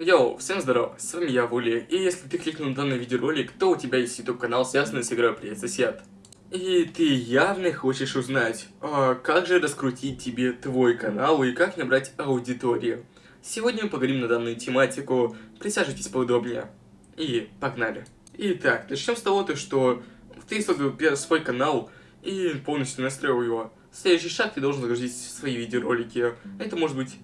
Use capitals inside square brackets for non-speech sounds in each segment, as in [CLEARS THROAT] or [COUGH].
Йоу, всем здорова, с вами я, Вули, и если ты кликнул на данный видеоролик, то у тебя есть YouTube канал, связанный с игрой Привет Сосед. И ты явно хочешь узнать, а как же раскрутить тебе твой канал и как набрать аудиторию. Сегодня мы поговорим на данную тематику, присаживайтесь поудобнее. И погнали. Итак, начнем с того, то, что ты создал свой канал и полностью настроил его. Следующий шаг, ты должен загрузить свои видеоролики. Это может быть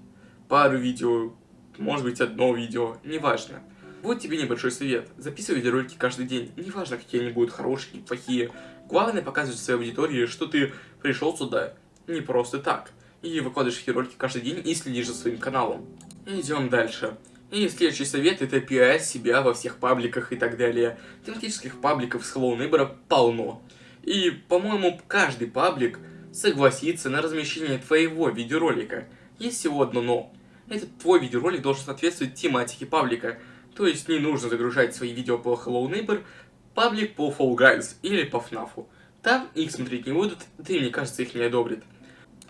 пару видео, может быть одно видео, неважно. Вот тебе небольшой совет. Записывай видеоролики каждый день. Неважно, какие они будут, хорошие или плохие. Главное показывать своей аудитории, что ты пришел сюда не просто так. И выкладываешь видеоролики каждый день и следишь за своим каналом. Идем дальше. И следующий совет это пиар себя во всех пабликах и так далее. Тематических пабликов с Hello Neighbor полно. И, по-моему, каждый паблик согласится на размещение твоего видеоролика. Есть всего одно но. Этот твой видеоролик должен соответствовать тематике паблика. То есть не нужно загружать свои видео по Hello Neighbor, паблик по Fall Guys или по FNAF. Там их смотреть не будут, да и мне кажется их не одобрят.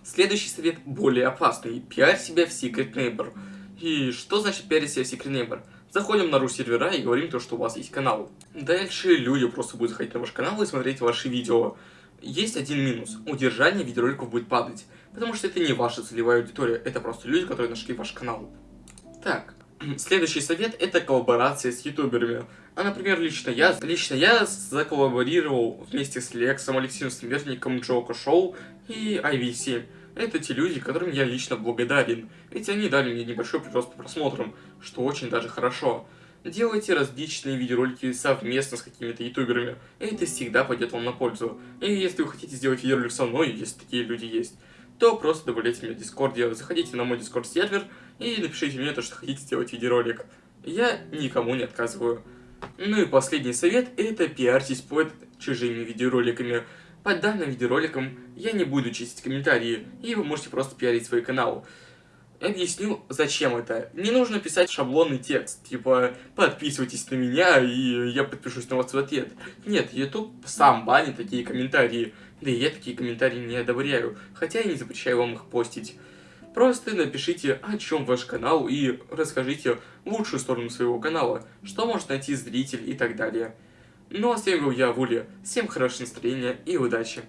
Следующий совет более опасный. Пиарь себя в Secret Neighbor. И что значит пиарить себя в Secret Neighbor? Заходим на ру-сервера и говорим то, что у вас есть канал. Дальше люди просто будут заходить на ваш канал и смотреть ваши видео. Есть один минус. Удержание видеороликов будет падать. Потому что это не ваша целевая аудитория, это просто люди, которые нашли ваш канал. Так, [CLEARS THROAT] следующий совет это коллаборация с ютуберами. А, например, лично я, лично я заколлаборировал вместе с Лексом, Алексеем Смертником, Джоко Шоу и IVC. Это те люди, которым я лично благодарен, ведь они дали мне небольшой прирост по просмотрам, что очень даже хорошо. Делайте различные видеоролики совместно с какими-то ютуберами, и это всегда пойдет вам на пользу. И если вы хотите сделать видеоролик со мной, если такие люди есть, то просто добавляйте меня в Дискорде, заходите на мой Discord сервер и напишите мне то, что хотите сделать видеоролик. Я никому не отказываю. Ну и последний совет, это пиарьтесь под чужими видеороликами. Под данным видеороликом я не буду чистить комментарии, и вы можете просто пиарить свой канал. Объясню, зачем это. Не нужно писать шаблонный текст, типа «подписывайтесь на меня, и я подпишусь на вас в ответ». Нет, YouTube сам банит такие комментарии, да и я такие комментарии не одобряю, хотя я не запрещаю вам их постить. Просто напишите, о чем ваш канал, и расскажите лучшую сторону своего канала, что может найти зритель и так далее. Ну а с вами был я, Вули. Всем хорошего настроения и удачи!